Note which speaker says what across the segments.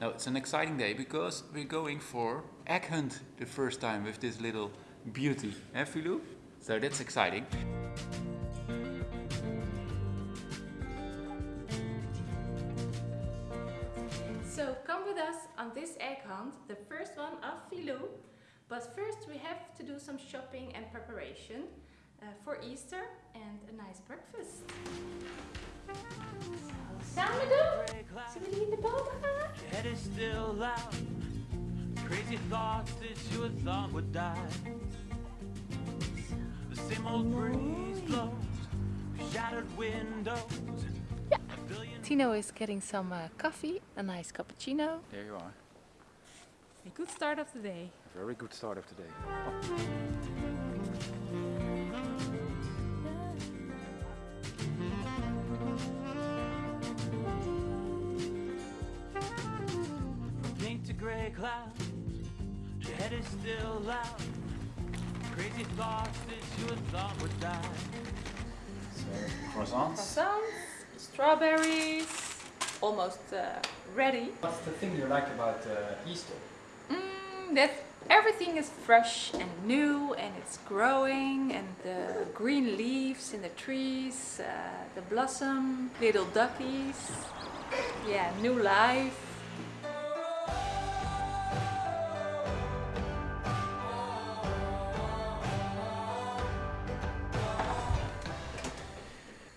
Speaker 1: Now it's an exciting day because we're going for egg hunt the first time with this little beauty, eh Filou? So that's exciting.
Speaker 2: So come with us on this egg hunt, the first one of Filou. But first we have to do some shopping and preparation uh, for Easter and a nice breakfast. So, samen doen? Zullen we die in de boter gaan?
Speaker 3: Head is still loud. Crazy thoughts that you had thought would die. The same old breeze blows, shattered windows. A billion
Speaker 2: Tino is getting some uh, coffee, a nice cappuccino.
Speaker 1: There you are.
Speaker 2: A good start of the day.
Speaker 1: A very good start of the day.
Speaker 3: from gray clouds. Your head is still loud. Crazy thoughts that you had thought would die.
Speaker 1: So, croissants.
Speaker 2: Croissants, strawberries, almost uh, ready.
Speaker 1: What's the thing you like about uh, Easter?
Speaker 2: Mm, that everything is fresh and new and it's growing and the green leaves in the trees, uh, the blossom, little duckies, yeah, new life.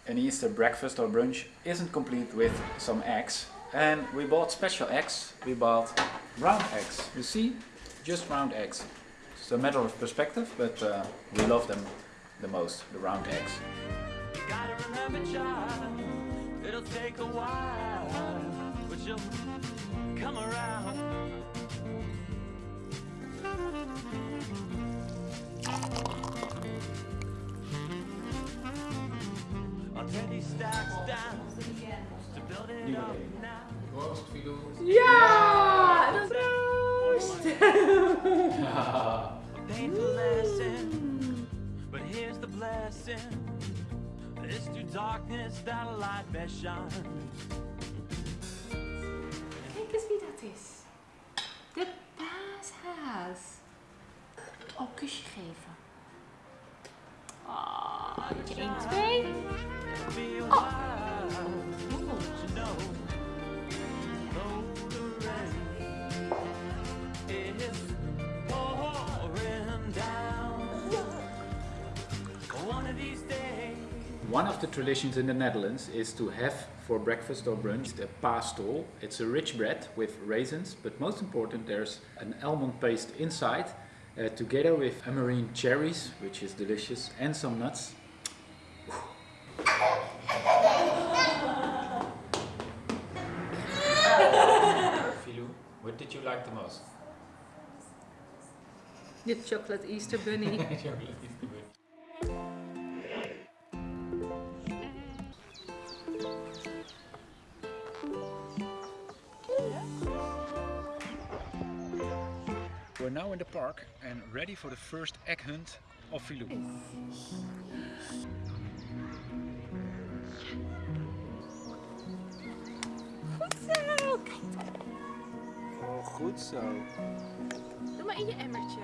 Speaker 1: An Easter breakfast or brunch isn't complete with some eggs. And we bought special eggs. We bought round eggs. You see? Just round eggs. It's a matter of perspective, but uh, we love them the most, the round eggs.
Speaker 3: Child, it'll take a while, but you'll come around. I'll tear these stacks down to build it up now.
Speaker 2: Ja! Proost!
Speaker 3: A painful lesson, but here's the blessing. It's through darkness that a light best shines.
Speaker 2: Kijk eens wie dat is. De paashaas. Oh, kusje geven. Ah, 1, 2.
Speaker 3: One of
Speaker 1: the traditions in the Netherlands is to have for breakfast or brunch a paastol. It's a rich bread with raisins, but most important there's an almond paste inside uh, together with amarine cherries, which is delicious, and some nuts. Filou, what did you like the most?
Speaker 2: De chocolate Easter bunny.
Speaker 1: We're now in the park and ready for the first egg hunt of Filou.
Speaker 2: Goed zo. doe maar in je emmertje.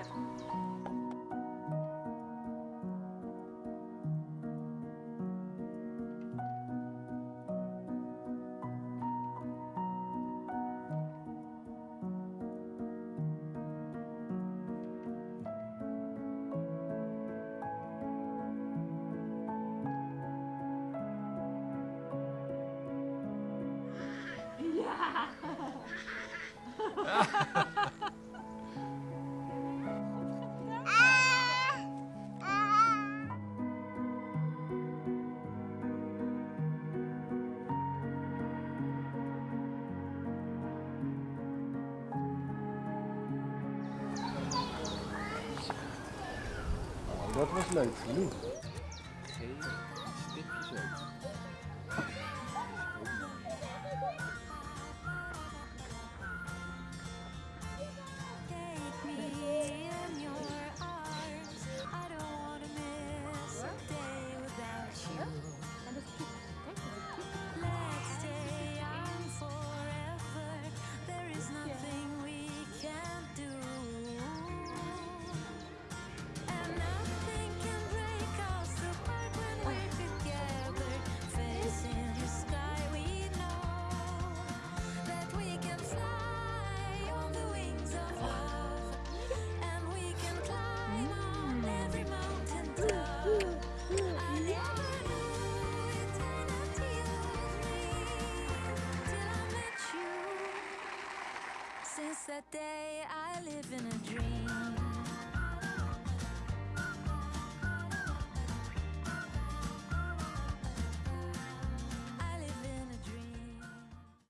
Speaker 4: Dat was leuk, genoeg. Dream.